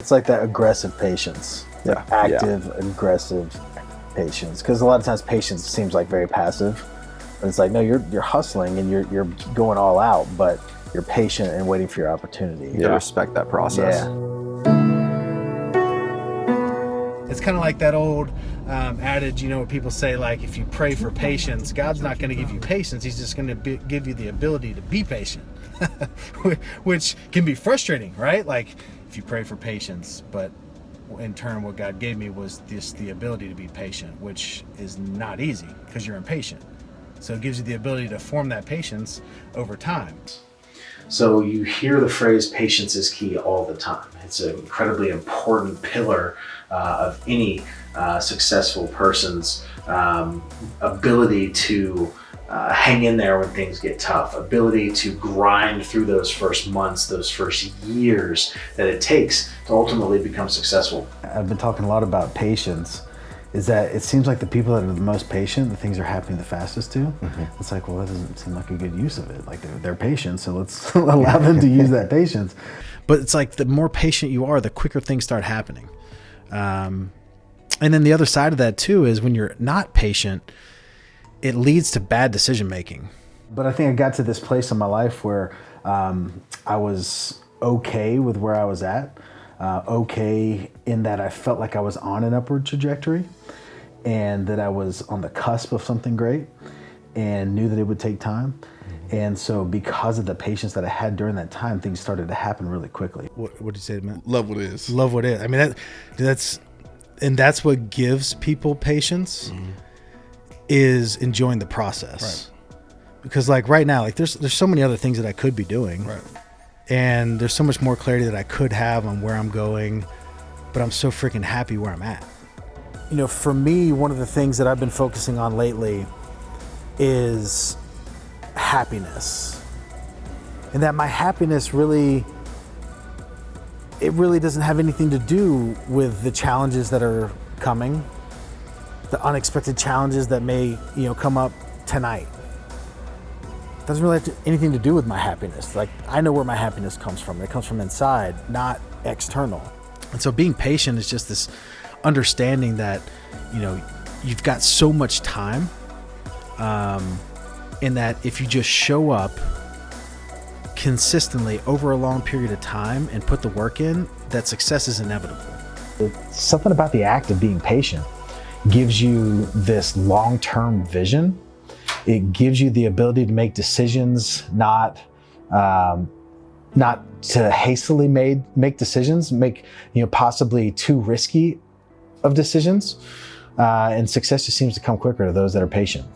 It's like that aggressive patience. Yeah. Active, aggressive patience. Because a lot of times patience seems like very passive. But it's like, no, you're you're hustling and you're you're going all out, but you're patient and waiting for your opportunity. You gotta respect that process. Yeah. It's kind of like that old um, adage, you know, where people say, like, if you pray for patience, God's not going to give you patience. He's just going to give you the ability to be patient, which can be frustrating, right? Like, if you pray for patience, but in turn, what God gave me was this the ability to be patient, which is not easy because you're impatient. So it gives you the ability to form that patience over time. So you hear the phrase patience is key all the time. It's an incredibly important pillar uh, of any uh, successful person's um, ability to uh, hang in there when things get tough, ability to grind through those first months, those first years that it takes to ultimately become successful. I've been talking a lot about patience is that it seems like the people that are the most patient, the things are happening the fastest to. Mm-hmm. It's like, well, that doesn't seem like a good use of it. Like they're, they're patient, so let's allow them to use that patience. But it's like the more patient you are, the quicker things start happening. Um, and then the other side of that too is when you're not patient, it leads to bad decision making. But I think I got to this place in my life where um, I was okay with where I was at uh, okay in that I felt like I was on an upward trajectory and that I was on the cusp of something great and knew that it would take time. Mm-hmm. And so, because of the patience that I had during that time, things started to happen really quickly. What what did you say, man? Love what is. Love what is. I mean, that that's and that's what gives people patience mm-hmm. Is enjoying the process. Right. Because like right now, like there's there's so many other things that I could be doing. Right and there's so much more clarity that I could have on where I'm going, but I'm so freaking happy where I'm at. You know, for me, one of the things that I've been focusing on lately is happiness. And that my happiness really it really doesn't have anything to do with the challenges that are coming, the unexpected challenges that may, you know, come up tonight doesn't really have to, anything to do with my happiness. Like I know where my happiness comes from. It comes from inside, not external. And so being patient is just this understanding that, you know, you've got so much time, um, in that if you just show up consistently over a long period of time and put the work in, that success is inevitable. Something about the act of being patient gives you this long-term vision it gives you the ability to make decisions, not um, not to hastily made make decisions, make you know possibly too risky of decisions. Uh, and success just seems to come quicker to those that are patient.